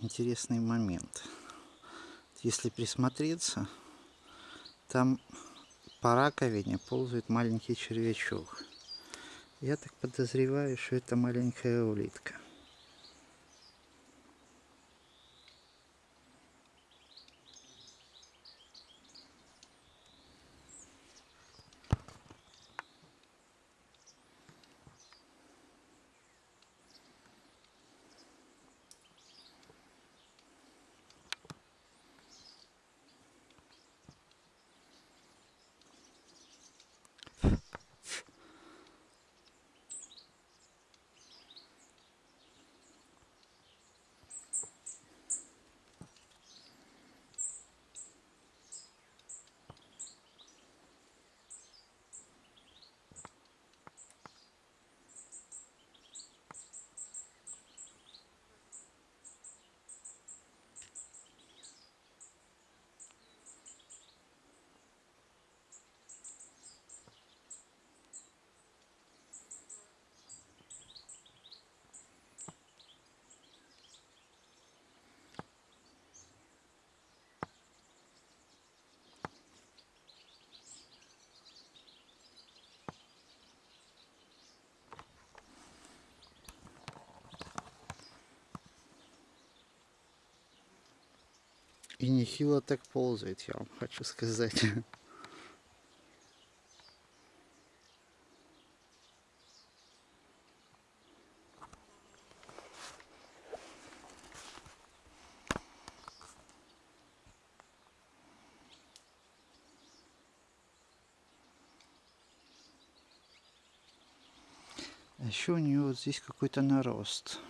интересный момент. Если присмотреться, там по раковине ползает маленький червячок. Я так подозреваю, что это маленькая улитка. И нехило так ползает, я вам хочу сказать. А еще у нее вот здесь какой-то нарост.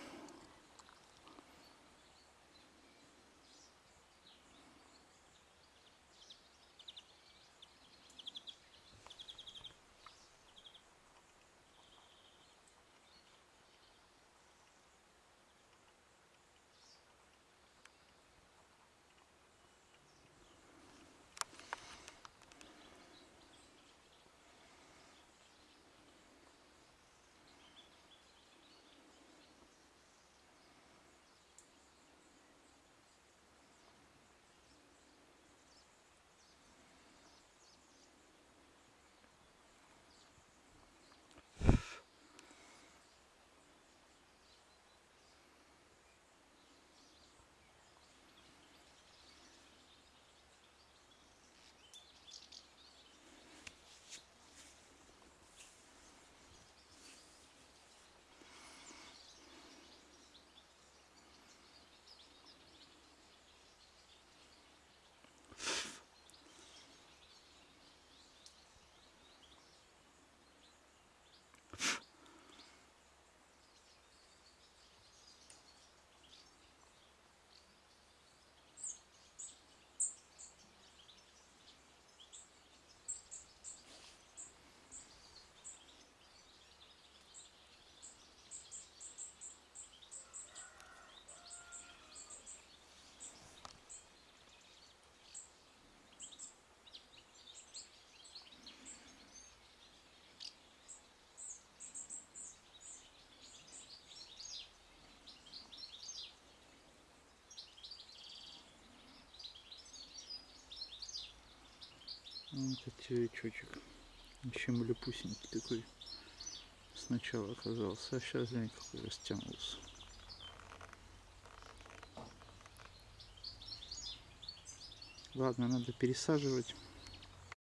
Вот этот червячочек. Еще малюпусенький такой сначала оказался, а сейчас глянь какой растянулся. Ладно, надо пересаживать.